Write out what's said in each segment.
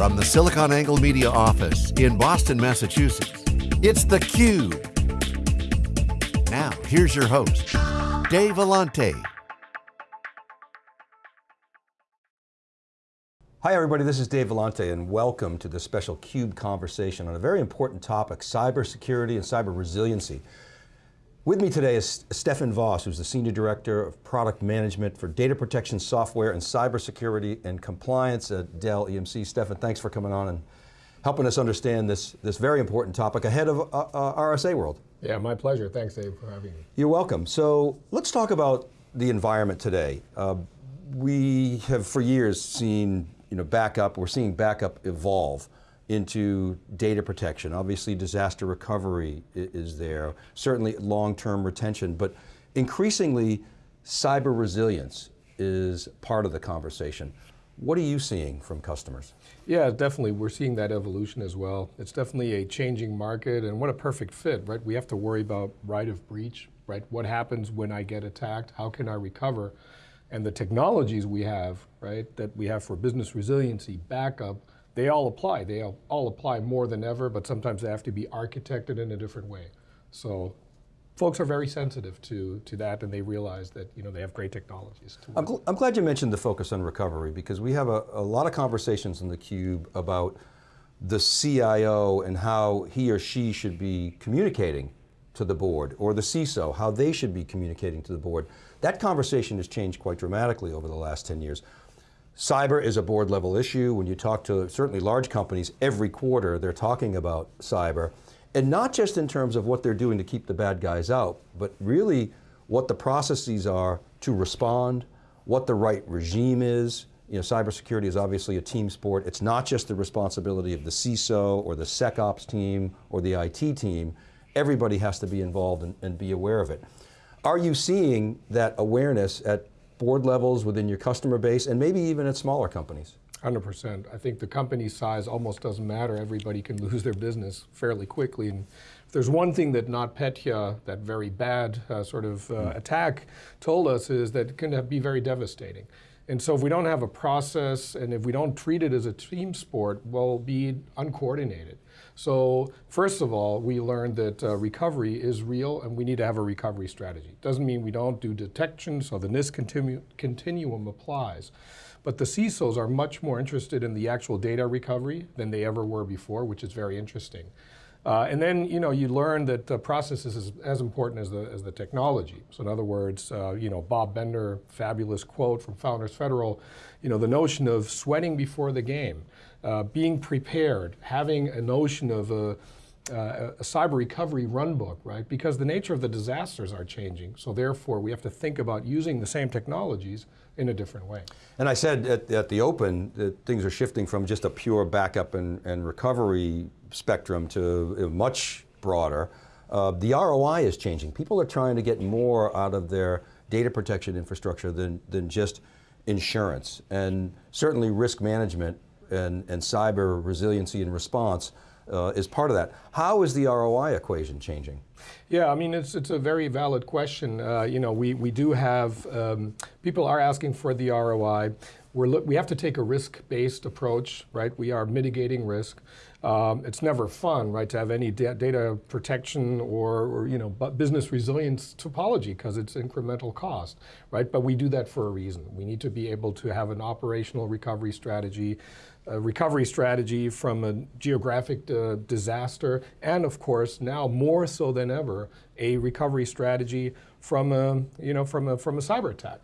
From the SiliconANGLE Media office in Boston, Massachusetts, it's theCUBE. Now, here's your host, Dave Vellante. Hi everybody, this is Dave Vellante and welcome to this special CUBE conversation on a very important topic, cybersecurity and cyber resiliency. With me today is Stefan Voss, who's the Senior Director of Product Management for Data Protection Software and Cybersecurity and Compliance at Dell EMC. Stefan, thanks for coming on and helping us understand this, this very important topic ahead of uh, uh, RSA World. Yeah, my pleasure. Thanks, Dave, for having me. You're welcome. So let's talk about the environment today. Uh, we have for years seen you know, backup, we're seeing backup evolve into data protection. Obviously disaster recovery is there, certainly long-term retention, but increasingly cyber resilience is part of the conversation. What are you seeing from customers? Yeah, definitely. We're seeing that evolution as well. It's definitely a changing market and what a perfect fit, right? We have to worry about right of breach, right? What happens when I get attacked? How can I recover? And the technologies we have, right, that we have for business resiliency, backup, they all apply. They all apply more than ever, but sometimes they have to be architected in a different way. So folks are very sensitive to, to that and they realize that you know, they have great technologies. I'm, gl I'm, glad you mentioned the focus on recovery because we have a, a lot of conversations in the cube about the CIO and how he or she should be communicating to the board, or the CISO, how they should be communicating to the board. That conversation has changed quite dramatically over the last 10 years. Cyber is a board level issue. When you talk to certainly large companies, every quarter they're talking about cyber. And not just in terms of what they're doing to keep the bad guys out, but really what the processes are to respond, what the right regime is. You know, cybersecurity is obviously a team sport. It's not just the responsibility of the CISO or the SecOps team or the IT team. Everybody has to be involved and, and be aware of it. Are you seeing that awareness at board levels within your customer base and maybe even at smaller companies? 100%. I think the company size almost doesn't matter. Everybody can lose their business fairly quickly. And if there's one thing that NotPetya, that very bad uh, sort of uh, mm. attack, told us is that it can be very devastating. And so if we don't have a process and if we don't treat it as a team sport, we'll be uncoordinated. So first of all, we learned that uh, recovery is real and we need to have a recovery strategy. Doesn't mean we don't do detection, so the NIST continu continuum applies. But the CISOs are much more interested in the actual data recovery than they ever were before, which is very interesting. Uh, and then, you know, you learn that the process is as important as the, as the technology. So in other words, uh, you know, Bob Bender, fabulous quote from Founders Federal, you know, the notion of sweating before the game, uh, being prepared, having a notion of a, uh, a cyber recovery runbook, right? Because the nature of the disasters are changing. So therefore, we have to think about using the same technologies in a different way. And I said at, at the open that things are shifting from just a pure backup and, and recovery spectrum to much broader. Uh, the ROI is changing. People are trying to get more out of their data protection infrastructure than, than just insurance. And certainly risk management and, and cyber resiliency and response uh, is part of that. How is the ROI equation changing? Yeah, I mean, it's, it's a very valid question. Uh, you know, we, we do have, um, people are asking for the ROI. We're we have to take a risk-based approach, right? We are mitigating risk. Um, it's never fun, right, to have any da data protection or, or, you know, business resilience topology because it's incremental cost, right? But we do that for a reason. We need to be able to have an operational recovery strategy a recovery strategy from a geographic uh, disaster, and of course, now more so than ever, a recovery strategy from a, you know, from a, from a cyber attack.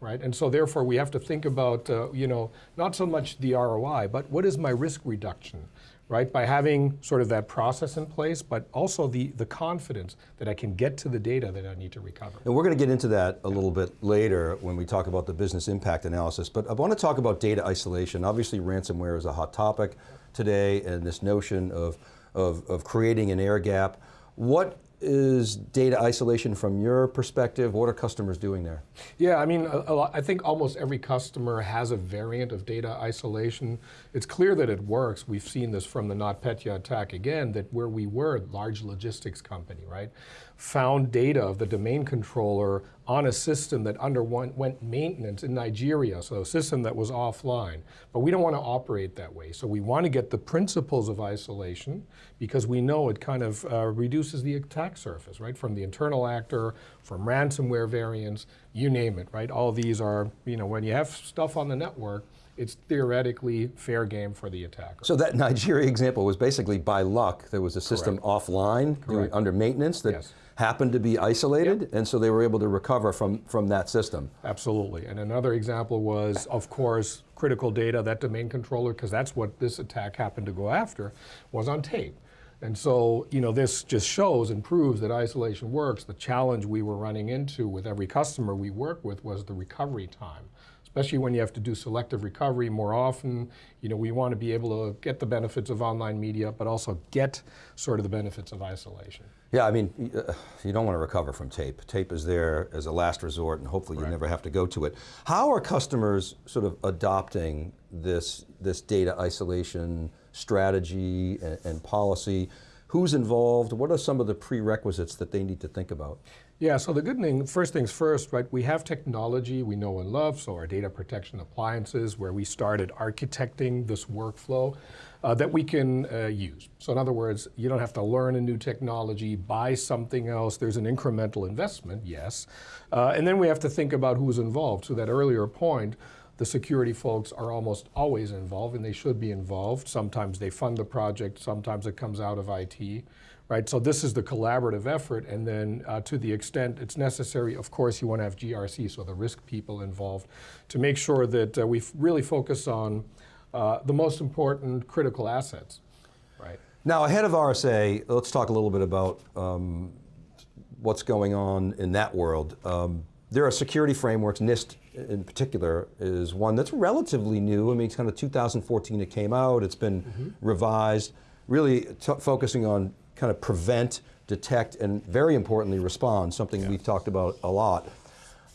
Right? And so therefore we have to think about, uh, you know, not so much the ROI, but what is my risk reduction? right? By having sort of that process in place, but also the, the confidence that I can get to the data that I need to recover. And we're going to get into that a little bit later when we talk about the business impact analysis, but I want to talk about data isolation. Obviously ransomware is a hot topic today and this notion of, of, of creating an air gap. What is data isolation from your perspective? What are customers doing there? Yeah, I mean, I think almost every customer has a variant of data isolation. It's clear that it works. We've seen this from the NotPetya attack again, that where we were, large logistics company, right? Found data of the domain controller on a system that underwent maintenance in Nigeria, so a system that was offline. But we don't want to operate that way. So we want to get the principles of isolation because we know it kind of uh, reduces the attack surface, right? From the internal actor, from ransomware variants, you name it, right? All these are, you know, when you have stuff on the network, it's theoretically fair game for the attacker. So that Nigeria example was basically by luck. There was a system Correct. offline doing, under maintenance that yes happened to be isolated, yep. and so they were able to recover from, from that system. Absolutely, and another example was, of course, critical data, that domain controller, because that's what this attack happened to go after, was on tape. And so, you know, this just shows and proves that isolation works. The challenge we were running into with every customer we work with was the recovery time especially when you have to do selective recovery more often. You know, we want to be able to get the benefits of online media, but also get sort of the benefits of isolation. Yeah, I mean, uh, you don't want to recover from tape. Tape is there as a last resort and hopefully you never have to go to it. How are customers sort of adopting this, this data isolation strategy and, and policy? Who's involved? What are some of the prerequisites that they need to think about? Yeah, so the good thing, first things first, right, we have technology we know and love, so our data protection appliances where we started architecting this workflow uh, that we can uh, use. So in other words, you don't have to learn a new technology, buy something else, there's an incremental investment, yes. Uh, and then we have to think about who's involved. To that earlier point, the security folks are almost always involved and they should be involved. Sometimes they fund the project, sometimes it comes out of IT right? So this is the collaborative effort, and then uh, to the extent it's necessary, of course, you want to have GRC, so the risk people involved, to make sure that uh, we really focus on uh, the most important critical assets, right? Now, ahead of RSA, let's talk a little bit about um, what's going on in that world. Um, there are security frameworks, NIST in particular is one that's relatively new. I mean, it's kind of 2014 it came out, it's been mm -hmm. revised, really focusing on kind of prevent, detect, and very importantly, respond, something yeah. we've talked about a lot.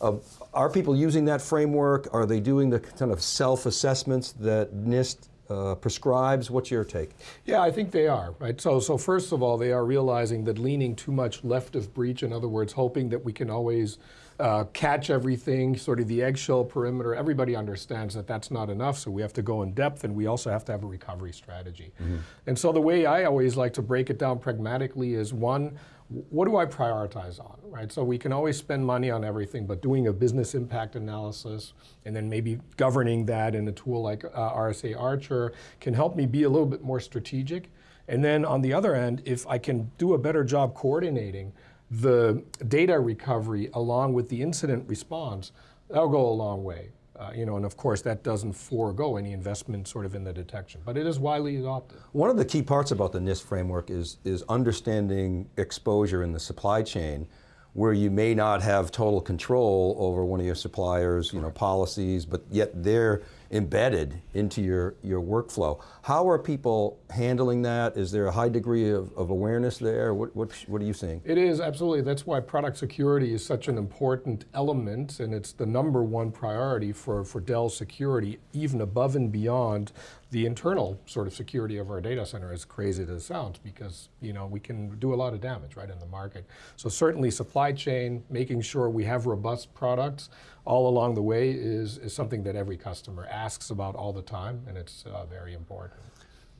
Uh, are people using that framework? Are they doing the kind of self-assessments that NIST uh, prescribes? What's your take? Yeah, I think they are, right? So, so first of all, they are realizing that leaning too much left of breach, in other words, hoping that we can always uh, catch everything, sort of the eggshell perimeter. Everybody understands that that's not enough, so we have to go in depth and we also have to have a recovery strategy. Mm -hmm. And so the way I always like to break it down pragmatically is one, what do I prioritize on, right? So we can always spend money on everything, but doing a business impact analysis and then maybe governing that in a tool like uh, RSA Archer can help me be a little bit more strategic. And then on the other end, if I can do a better job coordinating the data recovery along with the incident response, that'll go a long way. Uh, you know, and of course that doesn't forego any investment sort of in the detection, but it is widely adopted. One of the key parts about the NIST framework is, is understanding exposure in the supply chain where you may not have total control over one of your suppliers, you know, policies, but yet they're embedded into your, your workflow. How are people handling that? Is there a high degree of, of awareness there? What, what, what are you seeing? It is, absolutely. That's why product security is such an important element and it's the number one priority for, for Dell security, even above and beyond the internal sort of security of our data center, as crazy as it sounds, because you know we can do a lot of damage right in the market. So certainly supply chain, making sure we have robust products all along the way is, is something that every customer asks about all the time, and it's uh, very important.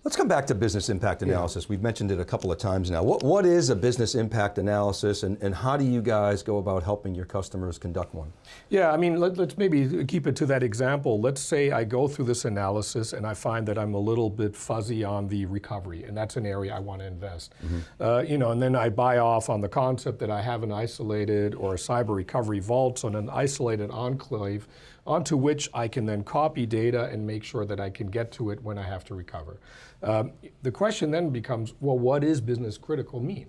Let's come back to business impact analysis. Yeah. We've mentioned it a couple of times now. What, what is a business impact analysis and, and how do you guys go about helping your customers conduct one? Yeah, I mean, let, us maybe keep it to that example. Let's say I go through this analysis and I find that I'm a little bit fuzzy on the recovery and that's an area I want to invest. Mm -hmm. uh, you know, and then I buy off on the concept that I have an isolated or a cyber recovery vault, so an isolated enclave onto which I can then copy data and make sure that I can get to it when I have to recover. Um, the question then becomes, well, what does business critical mean?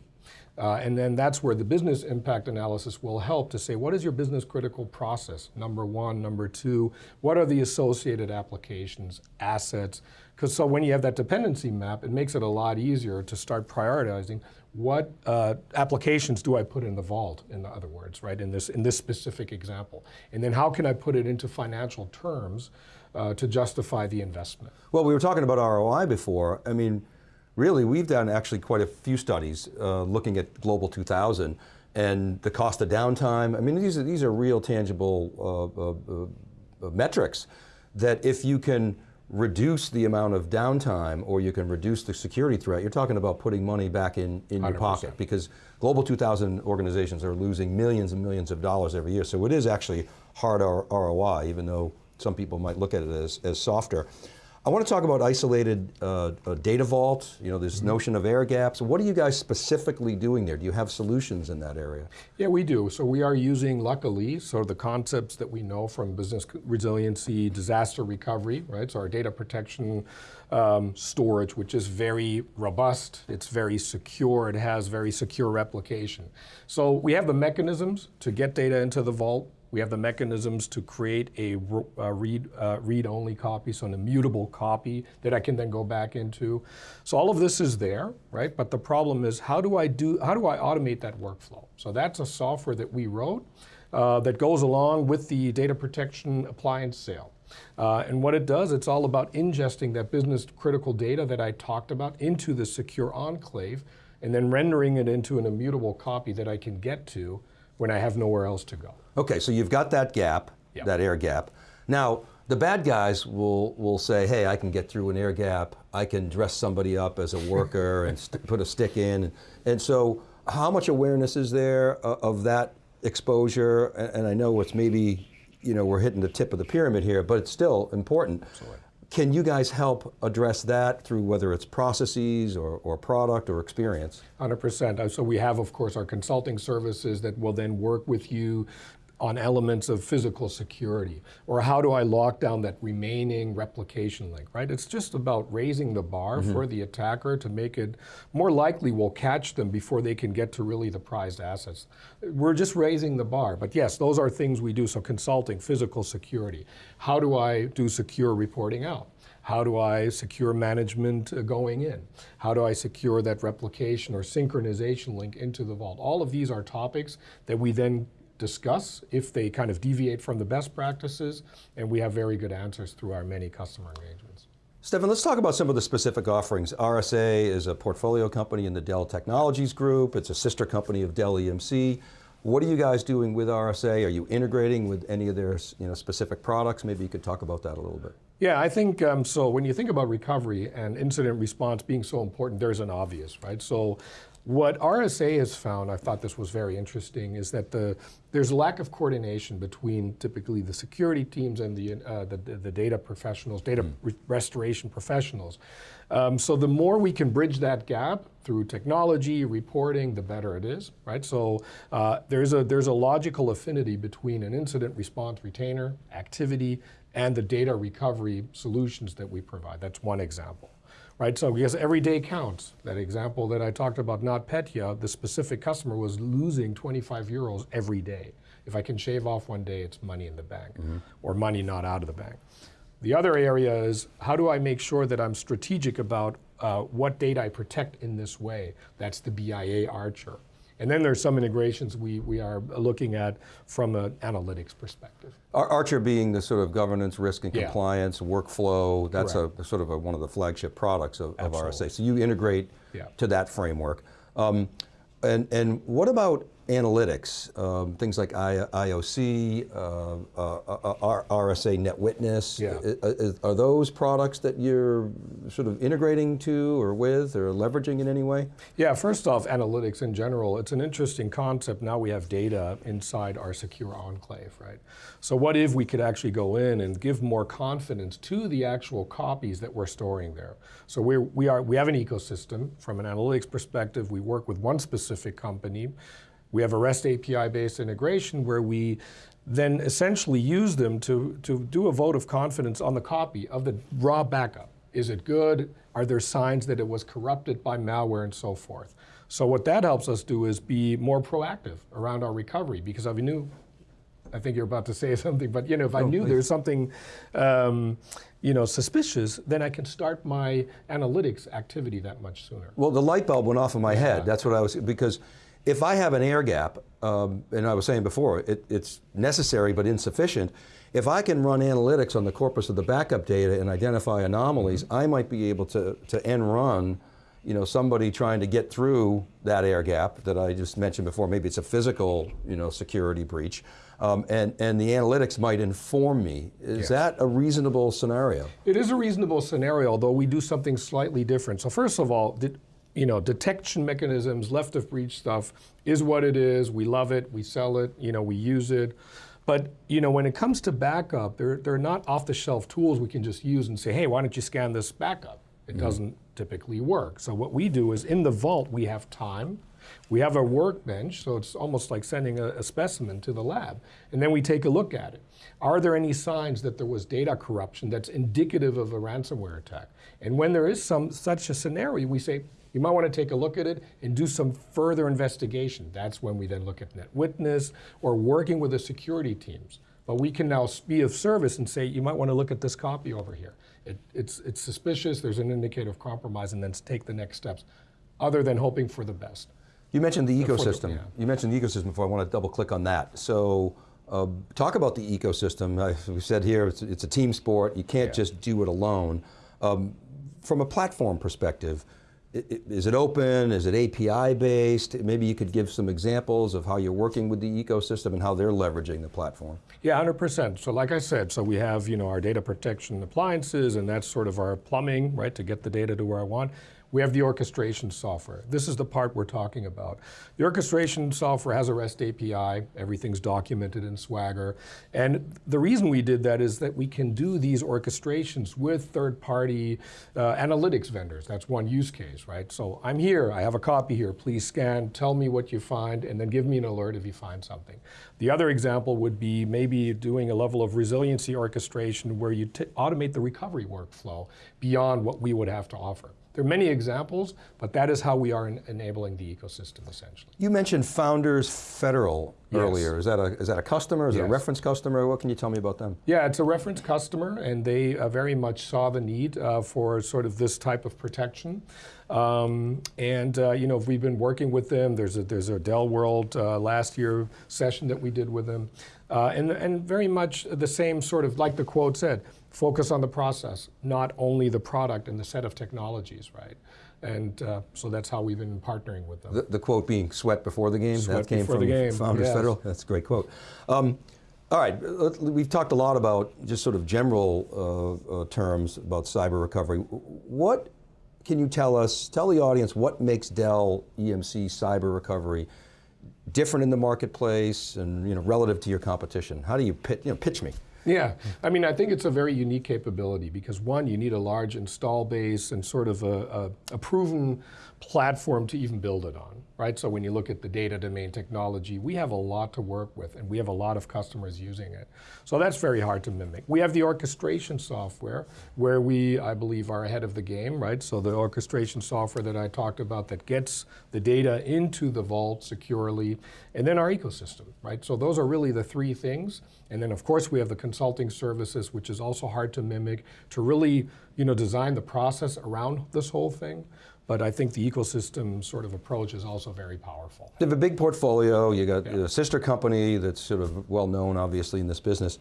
Uh, and then that's where the business impact analysis will help to say, what is your business critical process? Number one, number two, what are the associated applications, assets? Because so when you have that dependency map, it makes it a lot easier to start prioritizing what uh, applications do I put in the vault, in other words, right, in this, in this specific example? And then how can I put it into financial terms uh, to justify the investment? Well, we were talking about ROI before. I mean, really, we've done actually quite a few studies uh, looking at Global 2000, and the cost of downtime. I mean, these are, these are real tangible uh, uh, uh, metrics that if you can reduce the amount of downtime or you can reduce the security threat, you're talking about putting money back in, in your 100%. pocket because Global 2000 organizations are losing millions and millions of dollars every year. So it is actually hard ROI, even though some people might look at it as, as softer. I want to talk about isolated uh, uh, data vault, you know, this notion of air gaps. What are you guys specifically doing there? Do you have solutions in that area? Yeah, we do. So we are using, luckily, sort of the concepts that we know from business resiliency, disaster recovery, right? So our data protection um, storage, which is very robust, it's very secure, it has very secure replication. So we have the mechanisms to get data into the vault. We have the mechanisms to create a read, uh, read-only copy, so an immutable copy that I can then go back into. So all of this is there, right? But the problem is, how do I do? How do I automate that workflow? So that's a software that we wrote uh, that goes along with the data protection appliance sale. Uh, and what it does, it's all about ingesting that business critical data that I talked about into the secure enclave, and then rendering it into an immutable copy that I can get to when I have nowhere else to go. Okay, so you've got that gap, Yep. that air gap. Now, the bad guys will, will say, hey, I can get through an air gap. I can dress somebody up as a worker and put a stick in. And so how much awareness is there uh, of that exposure? And, and I know it's maybe, you know, we're hitting the tip of the pyramid here, but it's still important. Can you guys help address that through whether it's processes or, or product or experience? 100%. Uh, So we have, of course, our consulting services that will then work with you on elements of physical security, or how do I lock down that remaining replication link, right? It's just about raising the bar for the attacker to make it more likely we'll catch them before they can get to really the prized assets. We're just raising the bar, but yes, those are things we do. So consulting, physical security. How do I do secure reporting out? How do I secure management uh, going in? How do I secure that replication or synchronization link into the vault? All of these are topics that we then discuss if they kind of deviate from the best practices, and we have very good answers through our many customer engagements. Stefan, let's talk about some of the specific offerings. RSA is a portfolio company in the Dell Technologies Group. It's a sister company of Dell EMC. What are you guys doing with RSA? Are you integrating with any of their you know, specific products? Maybe you could talk about that a little bit. Yeah, I think um, so. When you think about recovery and incident response being so important, there's an obvious, right? So, what RSA has found, I thought this was very interesting, is that the there's a lack of coordination between typically the security teams and the uh, the, the data professionals, data re- restoration professionals. Um, so the more we can bridge that gap through technology, reporting, the better it is, right? So uh, there's a there's a logical affinity between an incident response retainer activity and the data recovery solutions that we provide. That's one example. Right, so because every day counts. That example that I talked about, NotPetya, the specific customer was losing 25 euros every day. If I can shave off one day, it's money in the bank, or money not out of the bank. The other area is how do I make sure that I'm strategic about uh, what data I protect in this way? That's the BIA Archer. And then there's some integrations we, we are looking at from an analytics perspective. Ar- Archer being the sort of governance, risk and Yeah. compliance, workflow, that's a sort of a, one of the flagship products of, of RSA. So you integrate Yeah. to that framework. Um, and, and what about analytics? Um, things like I, IOC, uh, uh, uh, R- RSA NetWitness. Yeah. Are those products that you're sort of integrating to or with or leveraging in any way? Yeah, first off, analytics in general, it's an interesting concept. Now we have data inside our secure enclave, right? So what if we could actually go in and give more confidence to the actual copies that we're storing there? So we're, we, are, we have an ecosystem. From an analytics perspective, we work with one specific company. We have a REST API-based integration where we then essentially use them to, to do a vote of confidence on the copy of the raw backup. Is it good? Are there signs that it was corrupted by malware and so forth? So what that helps us do is be more proactive around our recovery because if I knew, I think you're about to say something, but you know, if I knew there's something, um, you know, suspicious, then I can start my analytics activity that much sooner. Well, the light bulb went off in my head. That's what I was, because if I have an air gap, um, and I was saying before, it, it's necessary but insufficient. If I can run analytics on the corpus of the backup data and identify anomalies, I might be able to, to end run you know, somebody trying to get through that air gap that I just mentioned before, maybe it's a physical, you know, security breach, um, and, and the analytics might inform me. Is Yes. that a reasonable scenario? It is a reasonable scenario, although we do something slightly different. So first of all, de- you know, detection mechanisms, left of breach stuff is what it is. We love it. We sell it. You know, we use it. But you know, when it comes to backup, they're, they're not off-the-shelf tools we can just use and say, hey, why don't you scan this backup? It mm-hmm. doesn't typically work. So what we do is in the vault, we have time. We have a workbench, so it's almost like sending a, a specimen to the lab. And then we take a look at it. Are there any signs that there was data corruption that's indicative of a ransomware attack? And when there is some such a scenario, we say, you might want to take a look at it and do some further investigation. That's when we then look at NetWitness or working with the security teams. But we can now be of service and say, you might want to look at this copy over here. It, it's, it's suspicious, there's an indicator of compromise, and then take the next steps, other than hoping for the best. You mentioned the for the- ecosystem. yeah. You mentioned the ecosystem before. I want to double click on that. So, uh, talk about the ecosystem. I, we said here it's, it's a team sport. You can't Yeah. just do it alone. Um, from a platform perspective, is it open? Is it API based? Maybe you could give some examples of how you're working with the ecosystem and how they're leveraging the platform. Yeah, 100%. So like I said, so we have, you know, our data protection appliances and that's sort of our plumbing, right, to get the data to where I want. We have the orchestration software. This is the part we're talking about. The orchestration software has a REST API. Everything's documented in Swagger. And the reason we did that is that we can do these orchestrations with third-party uh, analytics vendors. That's one use case, right? So I'm here, I have a copy here, please scan, tell me what you find, and then give me an alert if you find something. The other example would be maybe doing a level of resiliency orchestration where you automate the recovery workflow beyond what we would have to offer. There are many examples, but that is how we are en- enabling the ecosystem essentially. You mentioned Founders Federal Yes. earlier. Is that a is that a customer? Is it a reference customer? What can you tell me about them? Yeah, it's a reference customer, and they uh, very much saw the need uh, for sort of this type of protection. Um, and uh, you know, we've been working with them. There's a there's a Dell World uh, last year session that we did with them, uh, and and very much the same sort of like the quote said, focus on the process, not only the product and the set of technologies, right? And uh, so that's how we've been partnering with them. The, the quote being "sweat before the game." Sweat that came from the game, Founders yes. Federal. That's a great quote. Um, all right, we've talked a lot about just sort of general uh, uh, terms about cyber recovery. What can you tell us? Tell the audience what makes Dell EMC cyber recovery different in the marketplace and you know relative to your competition. How do you pitch? You know, pitch me. Yeah, I mean, I think it's a very unique capability because one, you need a large install base and sort of a, a, a proven platform to even build it on, right? So when you look at the Data Domain technology, we have a lot to work with and we have a lot of customers using it. So that's very hard to mimic. We have the orchestration software where we, I believe, are ahead of the game, right? So the orchestration software that I talked about that gets the data into the vault securely, and then our ecosystem, right? So those are really the three things. And then of course we have the consulting services, which is also hard to mimic, to really, you know, design the process around this whole thing. But I think the ecosystem sort of approach is also very powerful. You have a big portfolio. You got Yeah. a sister company that's sort of well known, obviously, in this business.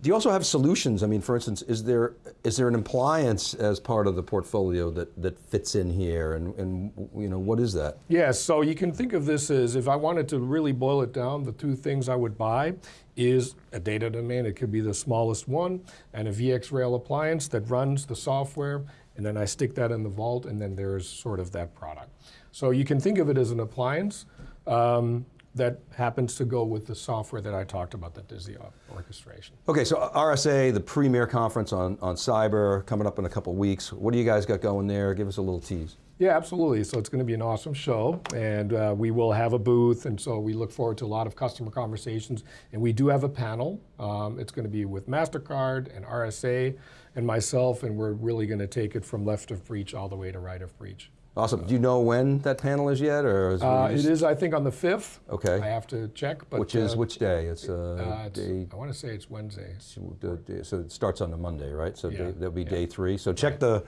Do you also have solutions? I mean, for instance, is there is there an appliance as part of the portfolio that, that fits in here, and, and you know what is that? Yes, so you can think of this as if I wanted to really boil it down, the two things I would buy is a Data Domain, it could be the smallest one, and a VxRail appliance that runs the software, and then I stick that in the vault, and then there's sort of that product. So you can think of it as an appliance um, that happens to go with the software that I talked about that does the orchestration. Okay, so RSA, the premier conference on, on cyber, coming up in a couple weeks. What do you guys got going there? Give us a little tease. Yeah, absolutely. So it's going to be an awesome show, and uh, we will have a booth, and so we look forward to a lot of customer conversations. And we do have a panel. Um, it's going to be with Mastercard and RSA and myself, and we're really going to take it from left of breach all the way to right of breach. Awesome. Do you know when that panel is yet, or is Uh, just- is, I think, on the fifth. Okay. I have to check, but which is uh, which day? It's uh, uh, it's- day. I want to say it's Wednesday. the- So it starts on the Monday, right? So Yeah, that'll be yeah. day three. So check the,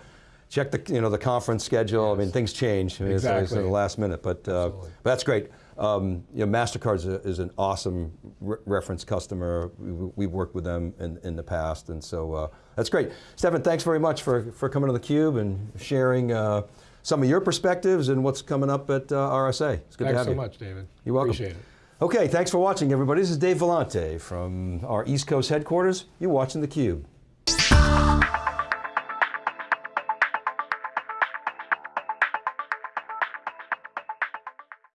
check the, you know, the conference schedule. I mean, things change. I mean, it's- It's, Exactly. at the last minute, but, uh, but that's great. Um, you know, Mastercard is, is an awesome re- reference customer. We, we've worked with them in, in the past, and so uh, that's great. Stefan, thanks very much for, for coming to the Cube and sharing uh, some of your perspectives and what's coming up at uh, RSA. It's good to Thanks have so you. much, David. You're welcome. Appreciate it. Okay, thanks for watching, everybody. This is Dave Vellante from our East Coast headquarters. You're watching theCUBE.